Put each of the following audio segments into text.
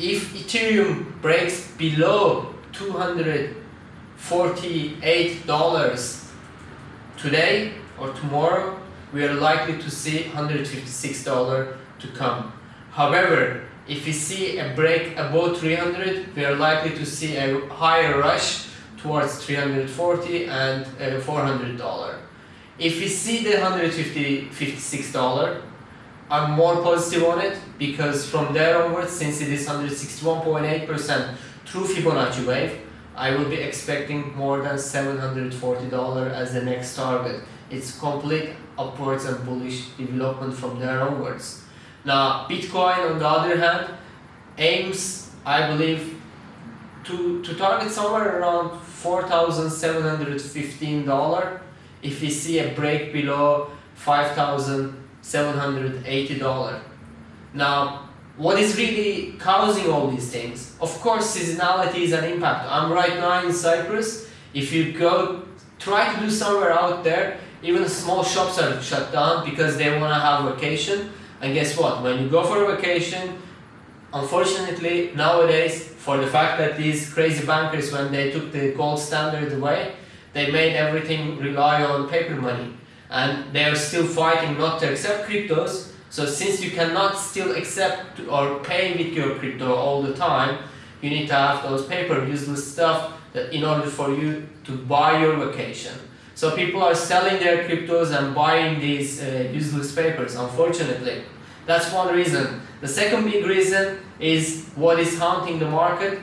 if Ethereum breaks below $248 today or tomorrow, we are likely to see $156 to come. However, if we see a break above 300, we are likely to see a higher rush towards 340 and uh, 400 dollar. If we see the 150 56 dollar, I'm more positive on it because from there onwards, since it is 161.8% through Fibonacci wave, I will be expecting more than 740 dollar as the next target. It's complete upwards and bullish development from there onwards. Now, Bitcoin on the other hand aims, I believe, to, to target somewhere around $4,715 if we see a break below $5,780. Now, what is really causing all these things? Of course, seasonality is an impact. I'm right now in Cyprus. If you go, try to do somewhere out there, even small shops are shut down because they want to have vacation. And guess what? When you go for a vacation, unfortunately, nowadays, for the fact that these crazy bankers, when they took the gold standard away, they made everything rely on paper money. And they are still fighting not to accept cryptos. So since you cannot still accept or pay with your crypto all the time, you need to have those paper useless stuff that in order for you to buy your vacation. So people are selling their cryptos and buying these uh, useless papers, unfortunately. That's one reason. The second big reason is what is haunting the market,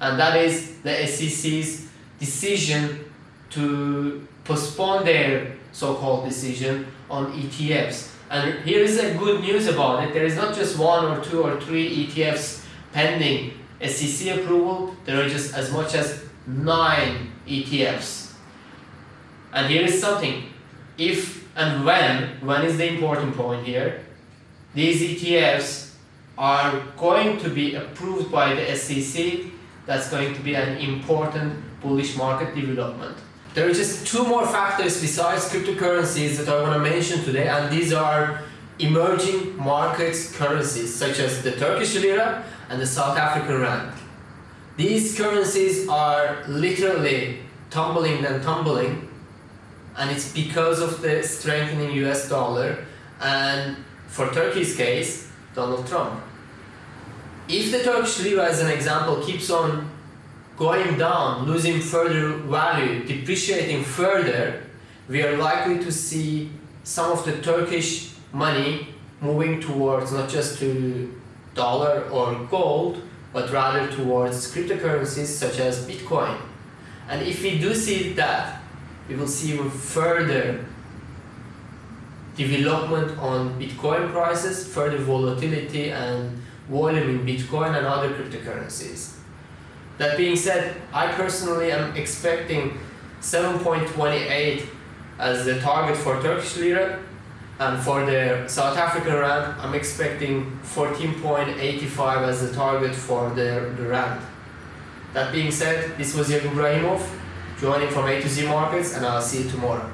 and that is the SEC's decision to postpone their so-called decision on ETFs. And here is a good news about it. There is not just one or two or three ETFs pending SEC approval. There are just as much as nine ETFs. And here is something. If and when, when is the important point here, these ETFs are going to be approved by the SEC, that's going to be an important bullish market development. There are just two more factors besides cryptocurrencies that I want to mention today and these are emerging markets currencies such as the Turkish lira and the South African rand. These currencies are literally tumbling and tumbling and it's because of the strengthening US dollar and for Turkey's case, Donald Trump. If the Turkish lira as an example keeps on going down, losing further value, depreciating further, we are likely to see some of the Turkish money moving towards not just to dollar or gold, but rather towards cryptocurrencies such as Bitcoin. And if we do see that, we will see even further development on Bitcoin prices, further volatility and volume in Bitcoin and other cryptocurrencies. That being said, I personally am expecting 7.28 as the target for Turkish lira and for the South African rand, I'm expecting 14.85 as the target for the, the rand. That being said, this was Yakub joining from A to Z Markets and I'll see you tomorrow.